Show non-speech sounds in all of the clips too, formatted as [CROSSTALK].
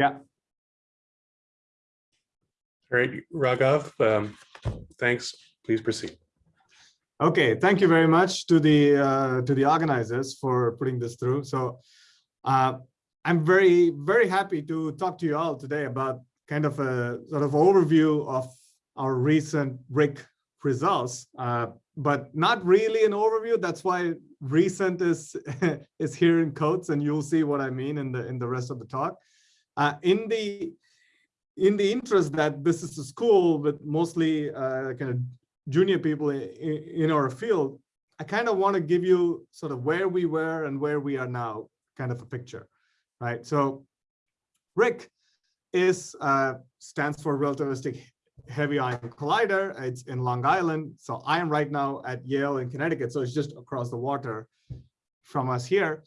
Yeah. All right, Raghav, um, thanks. Please proceed. Okay, thank you very much to the uh, to the organizers for putting this through. So uh, I'm very, very happy to talk to you all today about kind of a sort of overview of our recent RHIC results, uh, but not really an overview. That's why recent is [LAUGHS] is here in quotes, and you'll see what I mean in the in the rest of the talk. Uh, in the in the interest that this is a school with mostly uh, kind of junior people in, in our field, I kind of want to give you sort of where we were and where we are now, kind of a picture, right? So RHIC is uh, stands for relativistic heavy ion collider. It's in Long Island. So I am right now at Yale in Connecticut. So it's just across the water from us here.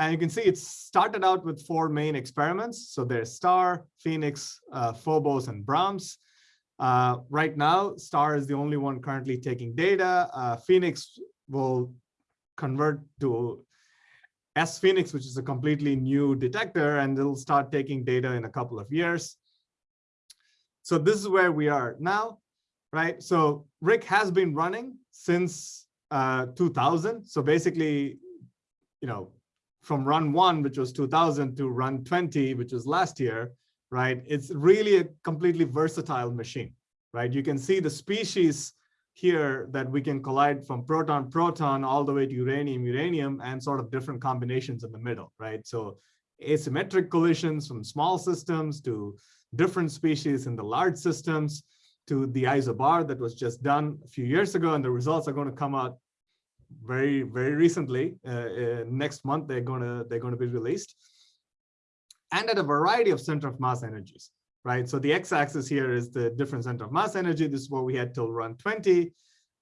And you can see it started out with four main experiments. So there's STAR, PHENIX, uh, Phobos, and Brahms. Uh, right now, STAR is the only one currently taking data. Uh, PHENIX will convert to sPHENIX, which is a completely new detector, and it'll start taking data in a couple of years. So this is where we are now, right? So RHIC has been running since uh, 2000. So basically, you know, from run one, which was 2000 to run 20, which was last year, right? It's really a completely versatile machine, right? You can see the species here that we can collide from proton, proton, all the way to uranium, uranium, and sort of different combinations in the middle, right? So asymmetric collisions from small systems to different species in the large systems to the isobar that was just done a few years ago, and the results are going to come out very, very recently. Uh, uh, next month, they're to they're to be released, and at a variety of center of mass energies, right? So the x-axis here is the different center of mass energy. This is what we had till run 20,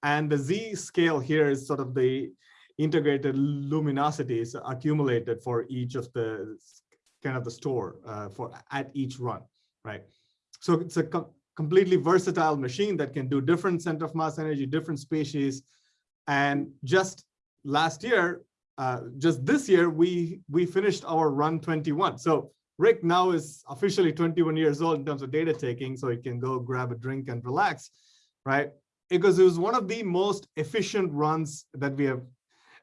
and the z scale here is sort of the integrated luminosities accumulated for each of the kind of the store uh, for at each run, right? So it's a com completely versatile machine that can do different center of mass energy, different species, and just last year, uh, just this year, we we finished our run 21. So RHIC now is officially 21 years old in terms of data taking, so he can go grab a drink and relax, right? Because it was one of the most efficient runs that we have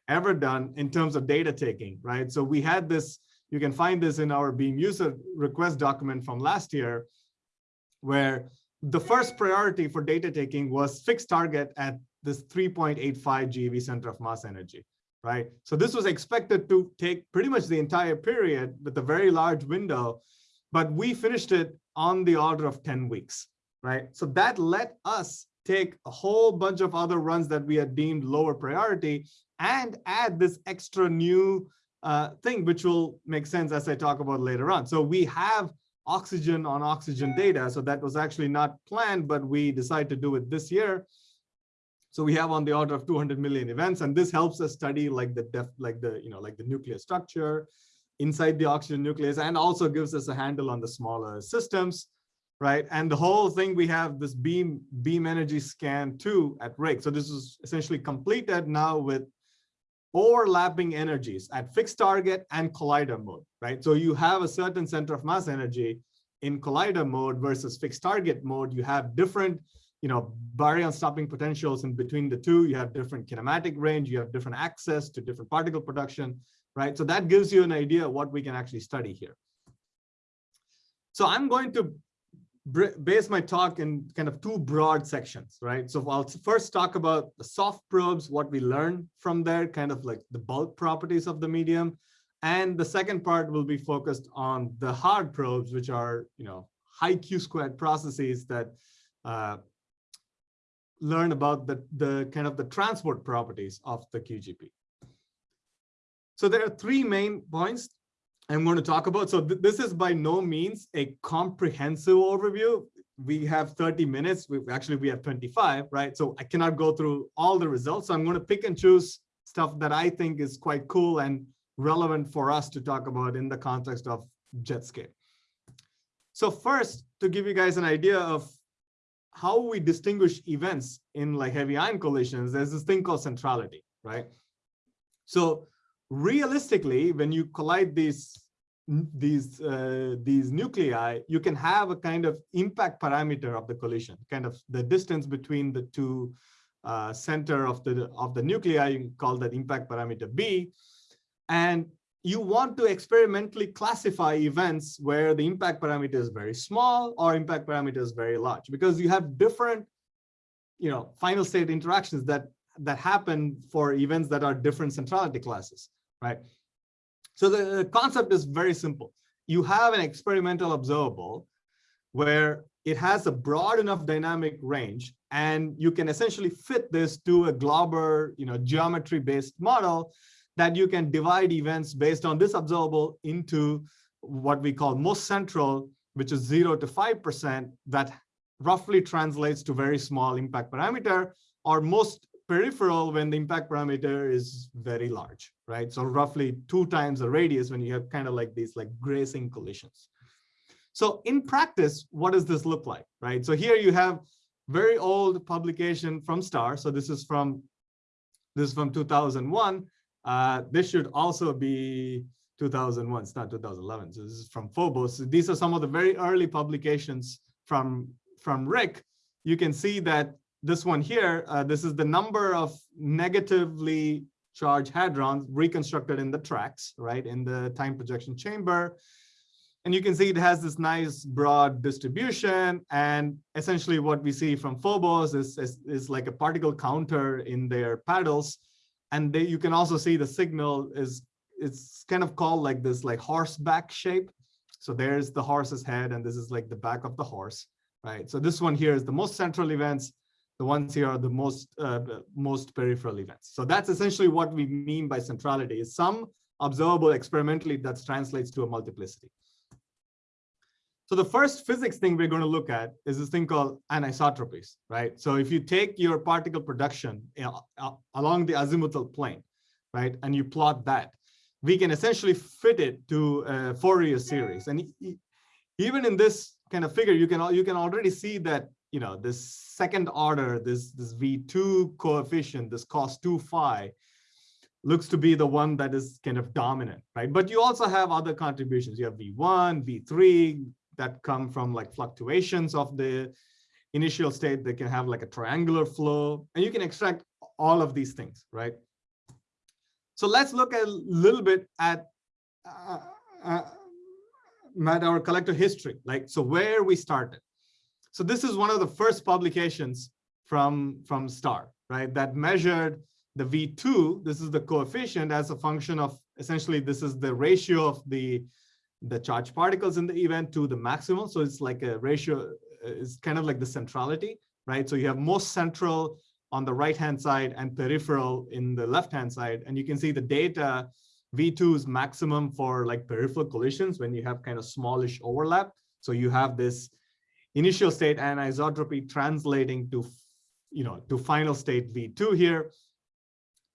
ever done in terms of data taking, right? So we had this, you can find this in our Beam user request document from last year, where the first priority for data taking was fixed target at this 3.85 GeV center of mass energy, right? So this was expected to take pretty much the entire period with a very large window, but we finished it on the order of 10 weeks, right? So that let us take a whole bunch of other runs that we had deemed lower priority and add this extra new uh, thing, which will make sense as I talk about later on. So we have oxygen on oxygen data. So that was actually not planned, but we decided to do it this year. So we have on the order of 200 million events, and this helps us study like the def, like the you know like the nuclear structure inside the oxygen nucleus, and also gives us a handle on the smaller systems, right? And the whole thing we have this beam beam energy scan two at RHIC. So this is essentially completed now with overlapping energies at fixed target and collider mode, right? So you have a certain center of mass energy in collider mode versus fixed target mode. You have different you know, baryon stopping potentials in between the two. You have different kinematic range, you have different access to different particle production, right? So that gives you an idea of what we can actually study here. So I'm going to base my talk in kind of two broad sections, right? So I'll first talk about the soft probes, what we learn from there, kind of like the bulk properties of the medium. And the second part will be focused on the hard probes, which are, you know, high Q squared processes that uh, learn about the, the kind of the transport properties of the QGP. So there are three main points I'm going to talk about. So th this is by no means a comprehensive overview. We have 30 minutes. We actually we have 25, right? So I cannot go through all the results. So I'm going to pick and choose stuff that I think is quite cool and relevant for us to talk about in the context of JetScape. So first, to give you guys an idea of how we distinguish events in like heavy ion collisions, there's this thing called centrality, right? So realistically, when you collide these these uh, these nuclei, you can have a kind of impact parameter of the collision, kind of the distance between the two uh, center of the of the nuclei. You can call that impact parameter B, and you want to experimentally classify events where the impact parameter is very small or impact parameter is very large, because you have different, you know, final state interactions that that happen for events that are different centrality classes, right? So the concept is very simple. You have an experimental observable where it has a broad enough dynamic range and you can essentially fit this to a Glauber, you know, geometry based model that you can divide events based on this observable into what we call most central, which is zero to 5% that roughly translates to very small impact parameter or most peripheral when the impact parameter is very large, right? So roughly two times the radius when you have kind of like these like grazing collisions. So in practice, what does this look like, right? So here you have very old publication from STAR. So this is from this is from 2001. Uh, this should also be 2001. It's not 2011. So this is from Phobos. These are some of the very early publications from from RHIC. You can see that this one here, uh, this is the number of negatively charged hadrons reconstructed in the tracks, right, in the time projection chamber. And you can see it has this nice broad distribution. And essentially what we see from Phobos is, is, is like a particle counter in their paddles. And they, you can also see the signal is it's kind of called like this like horseback shape. So there's the horse's head and this is like the back of the horse, right? So this one here is the most central events the ones here are the most uh, most peripheral events. So that's essentially what we mean by centrality is some observable experimentally that translates to a multiplicity. So the first physics thing we're going to look at is this thing called anisotropies, right? So if you take your particle production along the azimuthal plane, right, and you plot that, we can essentially fit it to a Fourier series. And even in this kind of figure, you can you can already see that you know, this second order, this, this V2 coefficient, this cos 2 phi, looks to be the one that is kind of dominant, right? But you also have other contributions. You have V1, V3 that come from like fluctuations of the initial state They can have like a triangular flow, and you can extract all of these things, right? So let's look a little bit at, uh, uh, at our collector history, like so where we started. So this is one of the first publications from, from STAR, right, that measured the V2, this is the coefficient as a function of, essentially, this is the ratio of the, the charged particles in the event to the maximum. So it's like a ratio, uh, it's kind of like the centrality, right? So you have most central on the right-hand side and peripheral in the left-hand side. And you can see the data, V2 is maximum for like peripheral collisions when you have kind of smallish overlap. So you have this initial state anisotropy translating to, you know, to final state V2 here.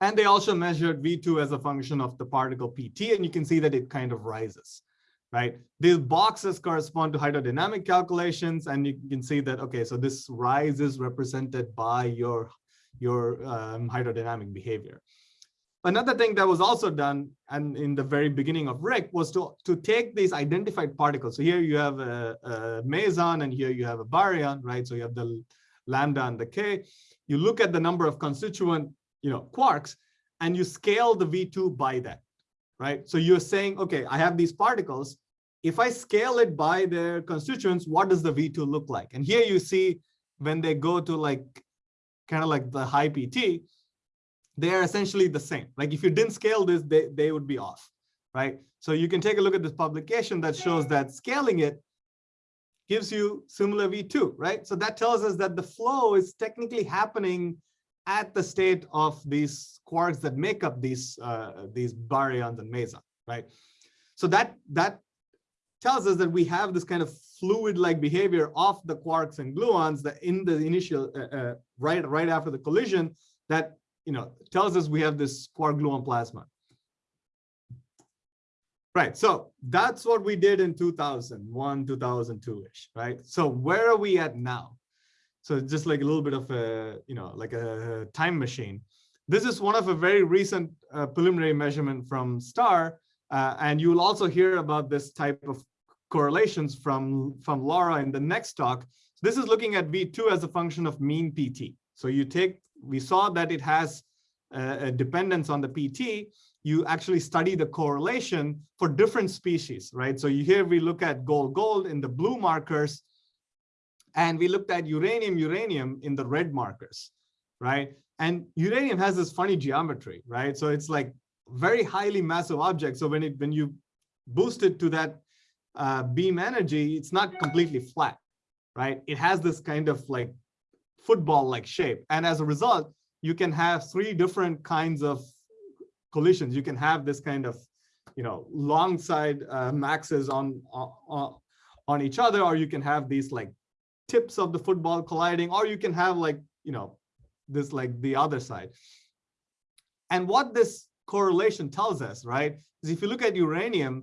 And they also measured V2 as a function of the particle PT, and you can see that it kind of rises, right? These boxes correspond to hydrodynamic calculations, and you can see that, okay, so this rise is represented by your, your um, hydrodynamic behavior. Another thing that was also done and in the very beginning of RHIC was to, to take these identified particles. So here you have a, a meson and here you have a baryon, right? So you have the lambda and the K. You look at the number of constituent you know, quarks and you scale the V2 by that, right? So you're saying, okay, I have these particles. If I scale it by their constituents, what does the V2 look like? And here you see when they go to like kind of like the high PT, they are essentially the same. Like if you didn't scale this, they, they would be off, right? So you can take a look at this publication that shows that scaling it gives you similar V2, right? So that tells us that the flow is technically happening at the state of these quarks that make up these uh, these baryons and mesons, right? So that that tells us that we have this kind of fluid-like behavior of the quarks and gluons that in the initial uh, uh, right right after the collision that you know, tells us we have this quark gluon plasma. Right, so that's what we did in 2001, 2002-ish, right? So where are we at now? So just like a little bit of a, you know, like a time machine. This is one of a very recent uh, preliminary measurement from STAR Uh, and you will also hear about this type of correlations from, from Laura in the next talk. This is looking at V2 as a function of mean PT. So you take, we saw that it has a, a dependence on the PT. You actually study the correlation for different species, right? So you here we look at gold, gold in the blue markers, and we looked at uranium, uranium in the red markers, right? And uranium has this funny geometry, right? So it's like very highly massive object. So when it when you boost it to that uh, beam energy, it's not completely flat, right? It has this kind of like football-like shape. And as a result, you can have three different kinds of collisions. You can have this kind of, you know, long side uh, maxes on, on, on each other, or you can have these like tips of the football colliding, or you can have like, you know, this like the other side. And what this correlation tells us, right, is if you look at uranium,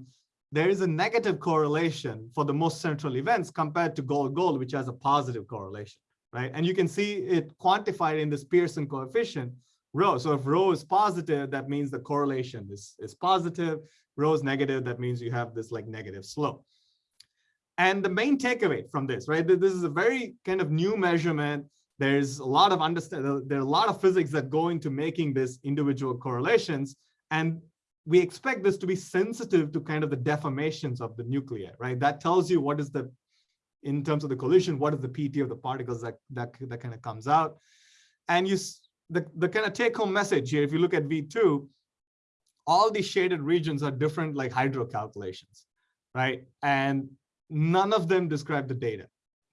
there is a negative correlation for the most central events compared to gold gold, which has a positive correlation, right? And you can see it quantified in this Pearson coefficient rho. So if rho is positive, that means the correlation is, is positive. Rho is negative, that means you have this like negative slope. And the main takeaway from this, right? This is a very kind of new measurement. There's a lot of understand. There are a lot of physics that go into making this individual correlations. And we expect this to be sensitive to kind of the deformations of the nuclei, right? That tells you what is the, in terms of the collision, what is the PT of the particles that, that, that kind of comes out. And you, the, the kind of take home message here, if you look at V2, all these shaded regions are different like hydro calculations, right? And none of them describe the data,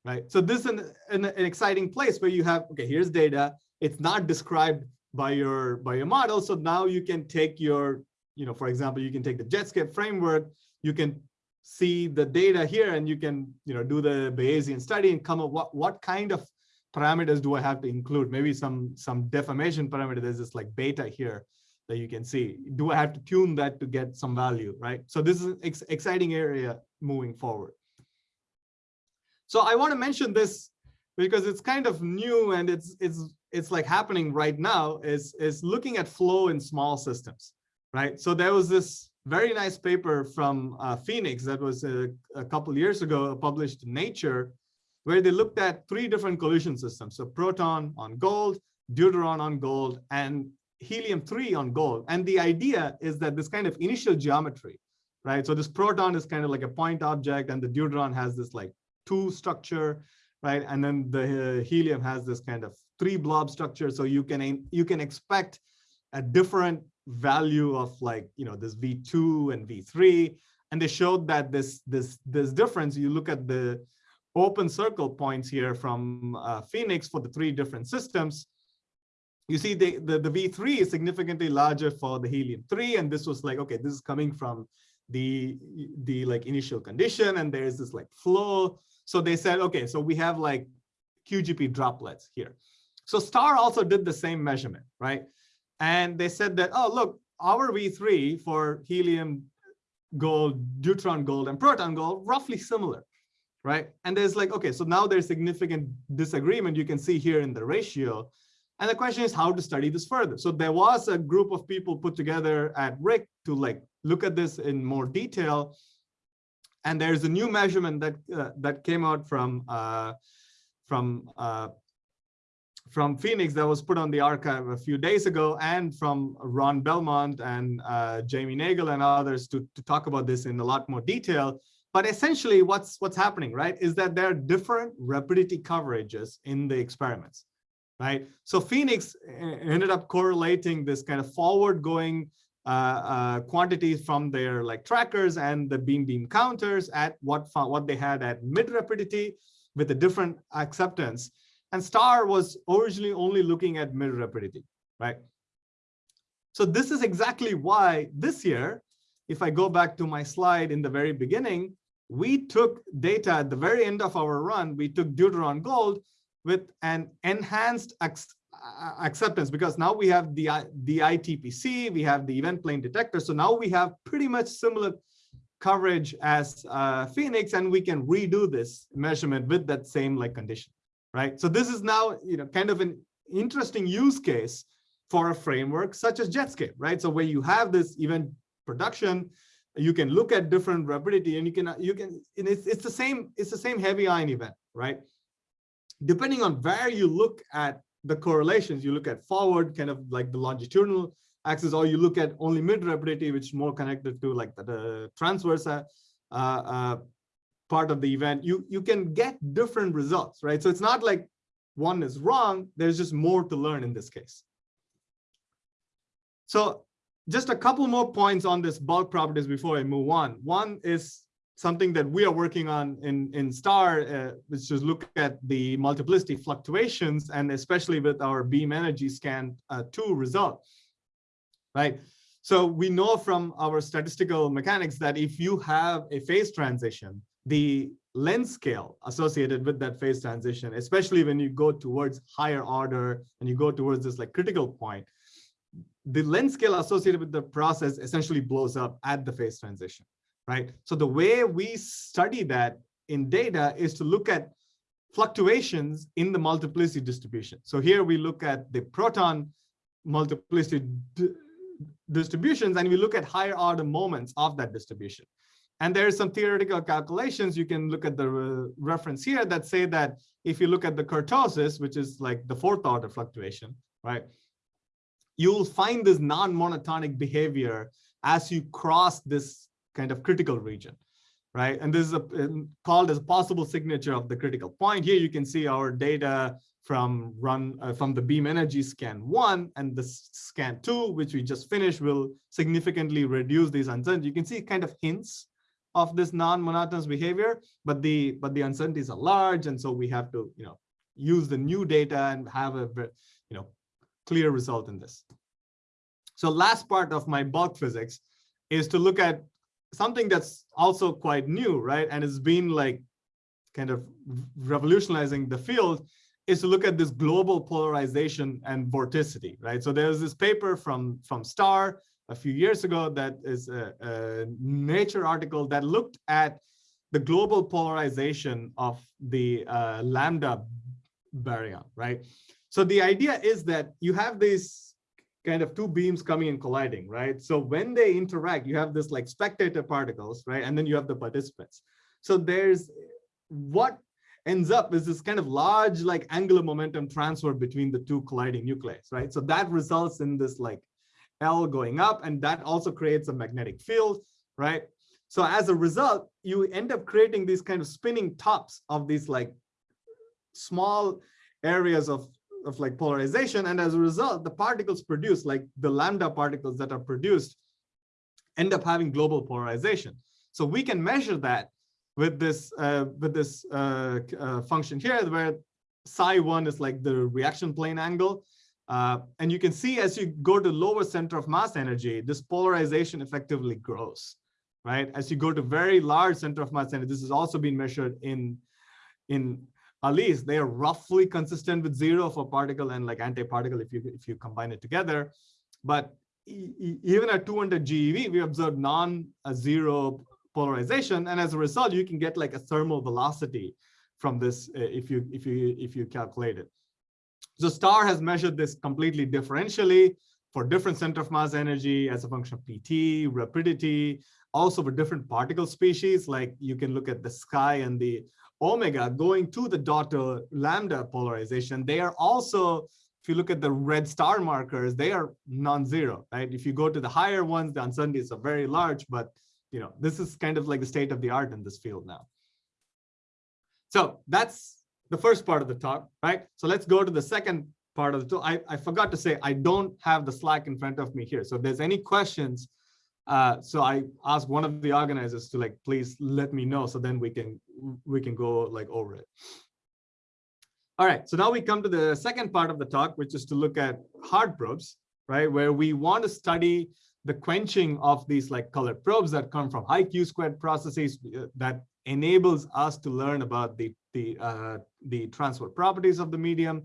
right? So this is an, an, an exciting place where you have, okay, here's data. It's not described by your by your model. So now you can take your you know, for example, you can take the Jetscape framework, you can see the data here and you can, you know, do the Bayesian study and come up what, what kind of parameters do I have to include? Maybe some, some deformation parameter, there's this like beta here that you can see. Do I have to tune that to get some value, right? So this is an ex exciting area moving forward. So I want to mention this because it's kind of new and it's it's it's like happening right now is is looking at flow in small systems right? So there was this very nice paper from uh, PHENIX that was a, a couple years ago published in Nature, where they looked at three different collision systems. So proton on gold, deuteron on gold, and helium-3 on gold. And the idea is that this kind of initial geometry, right? So this proton is kind of like a point object, and the deuteron has this like two structure, right? And then the uh, helium has this kind of three blob structure. So you can you can expect a different value of like, you know, this V2 and V3. And they showed that this, this, this difference, you look at the open circle points here from uh, PHENIX for the three different systems, you see the, the, the V3 is significantly larger for the helium-3. And this was like, okay, this is coming from the, the like initial condition and there's this like flow. So they said, okay, so we have like QGP droplets here. So STAR also did the same measurement, right? And they said that, oh, look, our V3 for helium gold, deuteron gold, and proton gold, roughly similar, right? And there's like, okay, so now there's significant disagreement you can see here in the ratio. And the question is how to study this further. So there was a group of people put together at RHIC to like look at this in more detail. And there's a new measurement that uh, that came out from uh, from uh, from PHENIX that was put on the arXiv a few days ago and from Ron Belmont and uh, Jamie Nagle and others to, to talk about this in a lot more detail. But essentially what's, what's happening, right, is that there are different rapidity coverages in the experiments, right? So PHENIX uh, ended up correlating this kind of forward going uh, uh, quantities from their like trackers and the beam beam counters at what, what they had at mid rapidity with a different acceptance. And STAR was originally only looking at mid rapidity, right? So this is exactly why this year, if I go back to my slide in the very beginning, we took data at the very end of our run, we took Deuteron Gold with an enhanced acceptance because now we have the, the ITPC, we have the event plane detector. So now we have pretty much similar coverage as uh, PHENIX and we can redo this measurement with that same like condition right? So this is now, you know, kind of an interesting use case for a framework such as Jetscape, right? So where you have this event production, you can look at different rapidity and you can you can it's, it's the same it's the same heavy ion event right depending on where you look at the correlations you look at forward kind of like the longitudinal axis or you look at only mid rapidity which is more connected to like the, the transverse uh, uh, part of the event you you can get different results right so it's not like one is wrong there's just more to learn in this case so just a couple more points on this bulk properties before I move on. One is something that we are working on in, in STAR, uh, which is look at the multiplicity fluctuations, and especially with our beam energy scan uh, 2 result, right? So we know from our statistical mechanics that if you have a phase transition, the length scale associated with that phase transition, especially when you go towards higher order and you go towards this like critical point, the length scale associated with the process essentially blows up at the phase transition, right? So the way we study that in data is to look at fluctuations in the multiplicity distribution. So here we look at the proton multiplicity distributions and we look at higher order moments of that distribution. And there are some theoretical calculations. You can look at the re reference here that say that if you look at the kurtosis, which is like the fourth order fluctuation, right? you'll find this non-monotonic behavior as you cross this kind of critical region, right? And this is a, called as a possible signature of the critical point. Here you can see our data from run uh, from the beam energy scan one and the scan two, which we just finished, will significantly reduce these uncertainties. You can see kind of hints of this non-monotonous behavior, but the but the uncertainties are large, and so we have to you know use the new data and have a you know clear result in this. So last part of my bulk physics is to look at something that's also quite new, right? And it's been like kind of revolutionizing the field is to look at this global polarization and vorticity, right? So there's this paper from, from STAR a few years ago that is a, a Nature article that looked at the global polarization of the uh, lambda baryon, right? So the idea is that you have these kind of two beams coming and colliding, right? So when they interact, you have this like spectator particles, right? And then you have the participants. So there's what ends up is this kind of large like angular momentum transfer between the two colliding nuclei, right? So that results in this like L going up and that also creates a magnetic field, right? So as a result, you end up creating these kind of spinning tops of these like small areas of of like polarization. And as a result, the particles produced, like the lambda particles that are produced, end up having global polarization. So we can measure that with this uh, with this uh, uh, function here, where psi one is like the reaction plane angle. Uh, and you can see as you go to lower center of mass energy, this polarization effectively grows, right? As you go to very large center of mass energy, this has also been measured in in at least they are roughly consistent with zero for particle and like antiparticle if you if you combine it together. But even at 200 GeV, we observe non-zero polarization, and as a result, you can get like a thermal velocity from this uh, if you if you if you calculate it. So STAR has measured this completely differentially for different center of mass energy as a function of PT, rapidity, also for different particle species, like you can look at the sky and the omega going to the daughter lambda polarization, they are also, if you look at the red star markers, they are non-zero, right? If you go to the higher ones, the uncertainties are very large, but you know, this is kind of like the state of the art in this field now. So that's the first part of the talk, right? So let's go to the second part of the talk. I, I forgot to say, I don't have the Slack in front of me here. So if there's any questions, uh, so I asked one of the organizers to like, please let me know. So then we can we can go like over it. All right, so now we come to the second part of the talk, which is to look at hard probes, right? Where we want to study the quenching of these like colored probes that come from high Q squared processes uh, that enables us to learn about the the uh, the transfer properties of the medium.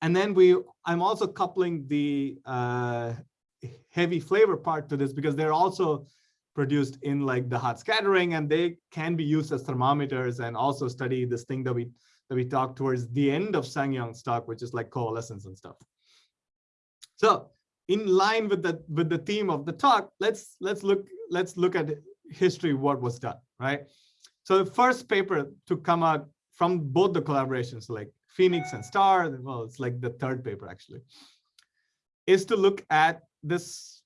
And then we, I'm also coupling the uh, heavy flavor part to this because they're also produced in like the hot scattering and they can be used as thermometers and also study this thing that we that we talked towards the end of Sangyong's talk, which is like coalescence and stuff. So in line with the with the theme of the talk, let's let's look let's look at history what was done, right? So the first paper to come out from both the collaborations, like PHENIX and Star, well, it's like the third paper actually, is to look at this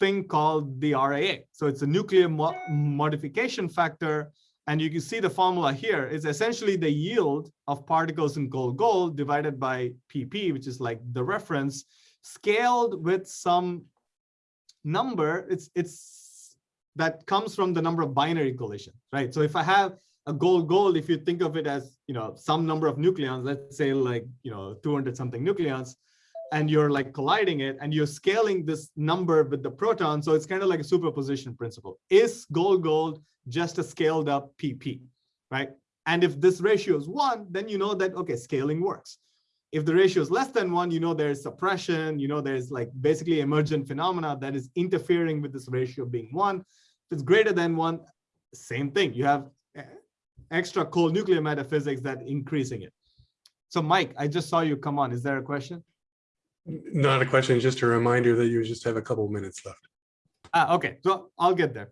thing called the RAA. So it's a nuclear mo modification factor. And you can see the formula here is essentially the yield of particles in gold gold divided by PP, which is like the reference, scaled with some number. It's it's that comes from the number of binary collisions, right? So if I have a gold gold, if you think of it as you know some number of nucleons, let's say like you know 200 something nucleons, and you're like colliding it and you're scaling this number with the proton. So it's kind of like a superposition principle. Is gold gold just a scaled up PP, right? And if this ratio is one, then you know that, okay, scaling works. If the ratio is less than one, you know there's suppression, you know there's like basically emergent phenomena that is interfering with this ratio being one. If it's greater than one, same thing. You have eh, extra cold nuclear metaphysics that increasing it. So Mike, I just saw you come on. Is there a question? Not a question, just a reminder that you just have a couple minutes left. Ah, okay, so I'll get there.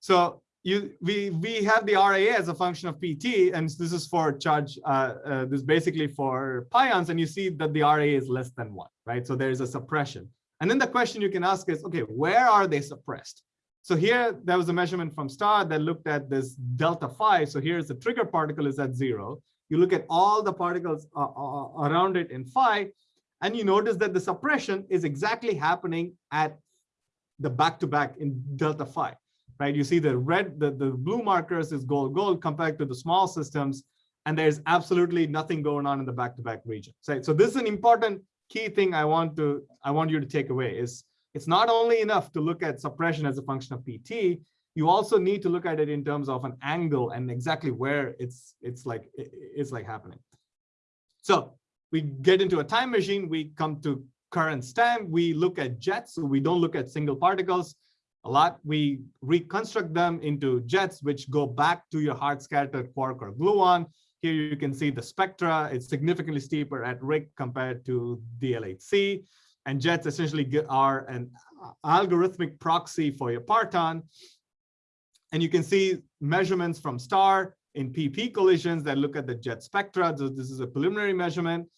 So you we we have the RAA as a function of PT, and this is for charge. Uh, uh, this is basically for pions, and you see that the RAA is less than one, right? So there is a suppression. And then the question you can ask is, okay, where are they suppressed? So here there was a measurement from STAR that looked at this delta phi. So here's the trigger particle is at zero. You look at all the particles uh, uh around it in phi, and you notice that the suppression is exactly happening at the back-to-back -back in delta phi, right? You see the red, the, the blue markers is gold, gold compared to the small systems, and there's absolutely nothing going on in the back-to-back -back region. So, so this is an important key thing I want to I want you to take away is it's not only enough to look at suppression as a function of PT, you also need to look at it in terms of an angle and exactly where it's it's like it's like happening. So we get into a time machine, we come to current time, we look at jets, so we don't look at single particles a lot. We reconstruct them into jets, which go back to your hard scattered quark or gluon. Here you can see the spectra. It's significantly steeper at RHIC compared to the LHC. And jets essentially are an algorithmic proxy for your parton. And you can see measurements from STAR in PP collisions that look at the jet spectra. So this is a preliminary measurement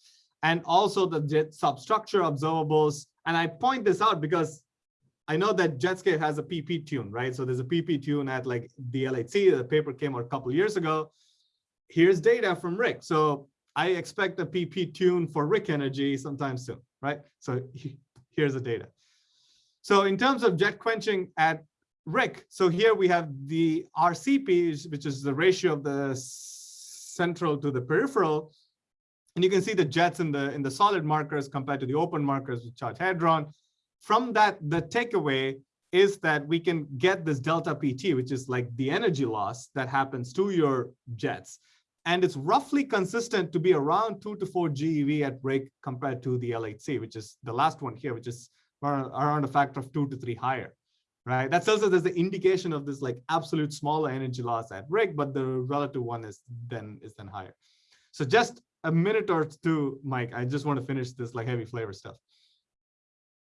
and also the jet substructure observables. And I point this out because I know that Jetscape has a PP tune, right? So there's a PP tune at like the LHC, the paper came out a couple years ago. Here's data from RHIC. So I expect a PP tune for RHIC energy sometime soon, right? So here's the data. So in terms of jet quenching at RHIC, so here we have the RCP, which is the ratio of the central to the peripheral. And you can see the jets in the in the solid markers compared to the open markers with charge hadron. From that, the takeaway is that we can get this delta PT, which is like the energy loss that happens to your jets. And it's roughly consistent to be around two to four GeV at RHIC compared to the LHC, which is the last one here, which is around a factor of two to three higher, right? That tells us there's an indication of this like absolute smaller energy loss at RHIC, but the relative one is then is then higher. So just a minute or two, Mike. I just want to finish this like heavy flavor stuff.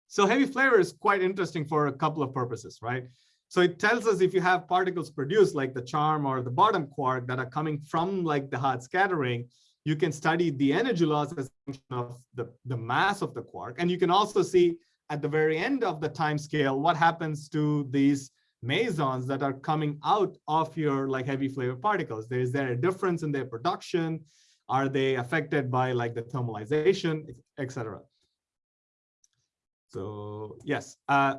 So heavy flavor is quite interesting for a couple of purposes, right? So it tells us if you have particles produced like the charm or the bottom quark that are coming from like the hard scattering, you can study the energy loss as of the, the mass of the quark. And you can also see at the very end of the time scale, what happens to these mesons that are coming out of your like heavy flavor particles. Is there a difference in their production? Are they affected by like the thermalization, etc.? So yes, uh,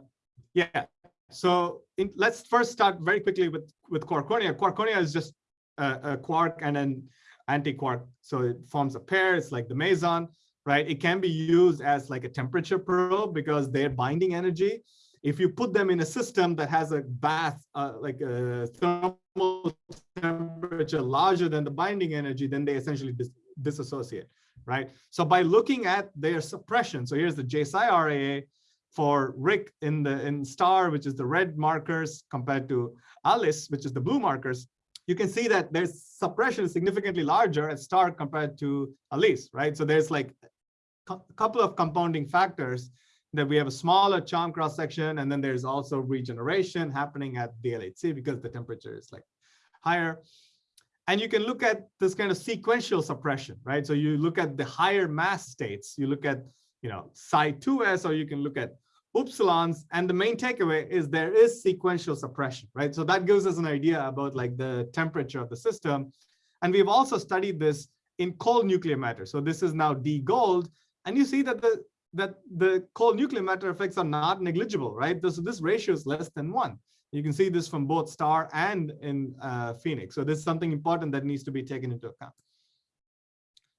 yeah. So in, let's first start very quickly with with quarkonia. Quarkonia is just a, a quark and an anti-quark, so it forms a pair. It's like the meson, right? It can be used as like a temperature probe because their binding energy. If you put them in a system that has a bath, uh, like a thermal temperature larger than the binding energy, then they essentially dis disassociate, right? So by looking at their suppression, so here's the J/psi RAA for RHIC in the in star, which is the red markers compared to ALICE, which is the blue markers, you can see that their suppression is significantly larger at star compared to ALICE, right? So there's like a couple of compounding factors that we have a smaller charm cross section, and then there's also regeneration happening at the LHC because the temperature is like higher. And you can look at this kind of sequential suppression, right? So you look at the higher mass states, you look at, you know, psi 2s, or you can look at upsilons. And the main takeaway is there is sequential suppression, right? So that gives us an idea about like the temperature of the system. And we've also studied this in cold nuclear matter. So this is now D gold. And you see that the that the cold nuclear matter effects are not negligible, right? So this ratio is less than one. You can see this from both star and in uh, PHENIX. So this is something important that needs to be taken into account.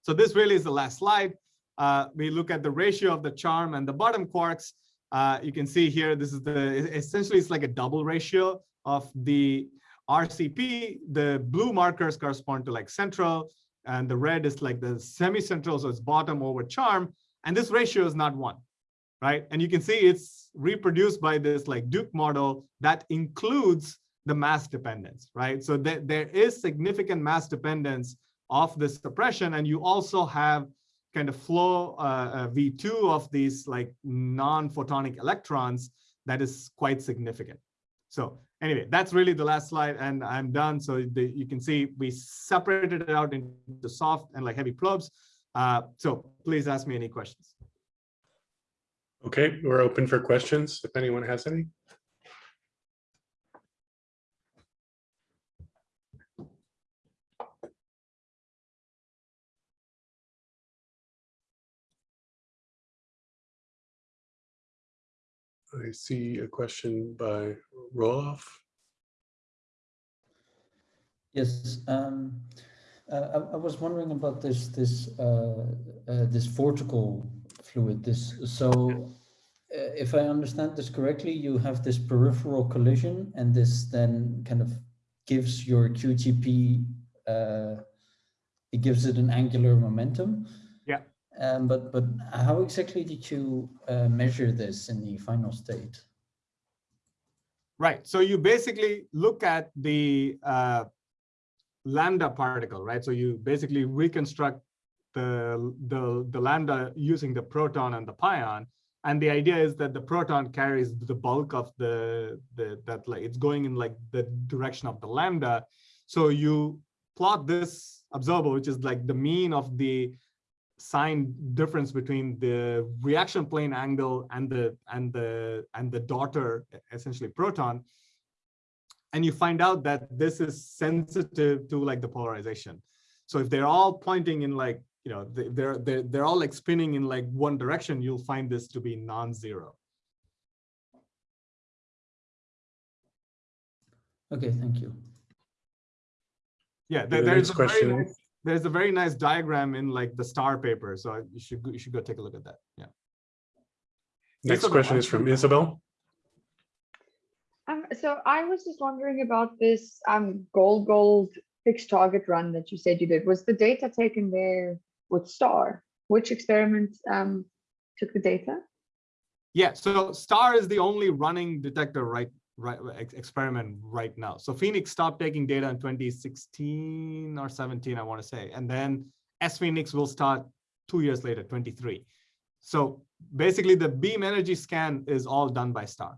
So this really is the last slide. Uh, we look at the ratio of the charm and the bottom quarks. Uh, you can see here, this is the, essentially it's like a double ratio of the RCP. The blue markers correspond to like central and the red is like the semi-central, so it's bottom over charm. And this ratio is not one, right? And you can see it's reproduced by this like Duke model that includes the mass dependence, right? So th there is significant mass dependence of this suppression. And you also have kind of flow uh, uh, V2 of these like non-photonic electrons that is quite significant. So anyway, that's really the last slide and I'm done. So the, you can see we separated it out into soft and like heavy probes. Uh, so please ask me any questions. Okay, we're open for questions if anyone has any. I see a question by Roloff. Yes, um, uh, I, I, was wondering about this this uh, uh, this vortical fluid. This so, uh, if I understand this correctly, you have this peripheral collision, and this then kind of gives your QGP. Uh, it gives it an angular momentum. Um, but but how exactly did you uh, measure this in the final state? Right. So you basically look at the uh, lambda particle, right? So you basically reconstruct the, the, the lambda using the proton and the pion. And the idea is that the proton carries the bulk of the, the that like it's going in like the direction of the lambda. So you plot this observable, which is like the mean of the sign difference between the reaction plane angle and the and the and the daughter essentially proton. And you find out that this is sensitive to like the polarization. So if they're all pointing in like you know they're they're they're all like spinning in like one direction you'll find this to be non-zero. Okay thank you. Yeah there, there's a question. nice, there's a very nice diagram in like the star paper. So you should you should go take a look at that. Yeah. Next Isabel, question is from Isabel. Um, so I was just wondering about this um, gold gold fixed target run that you said you did. Was the data taken there with STAR? Which experiment um, took the data? Yeah, so STAR is the only running detector right right experiment right now. So PHENIX stopped taking data in 2016 or 17, I want to say, and then sPHENIX will start two years later, 23. So basically the beam energy scan is all done by STAR.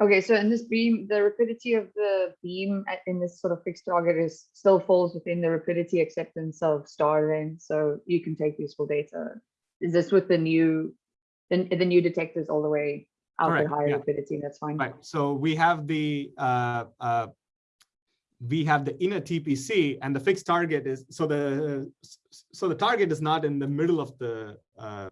Okay, so in this beam, the rapidity of the beam uh, in this sort of fixed target is still falls within the rapidity acceptance of STAR then, so you can take useful data. Is this with the new, the, the new detectors all the way out Correct, higher yeah. rapidity, that's fine. Right. So we have the uh, uh, we have the inner TPC and the fixed target is so the so the target is not in the middle of the uh,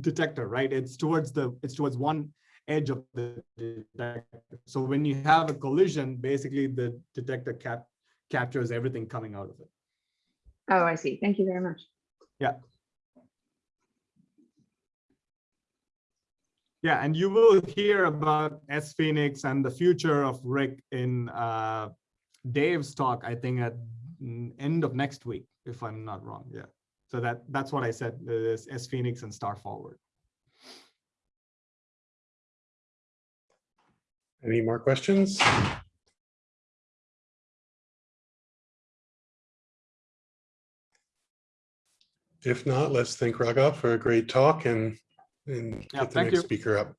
detector, right? It's towards the it's towards one edge of the detector. So when you have a collision, basically the detector cap captures everything coming out of it. Oh, I see. Thank you very much. Yeah. Yeah, and you will hear about sPHENIX and the future of RHIC in uh, Dave's talk, I think at end of next week, if I'm not wrong. Yeah. So that that's what I said, is sPHENIX and Star Forward. Any more questions? If not, let's thank Raghav for a great talk and And Yeah, get the thank next you. speaker up.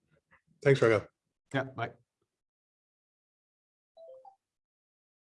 Thanks, Raghav. Yeah, bye.